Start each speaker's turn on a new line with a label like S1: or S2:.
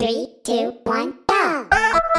S1: Three, two, one, go!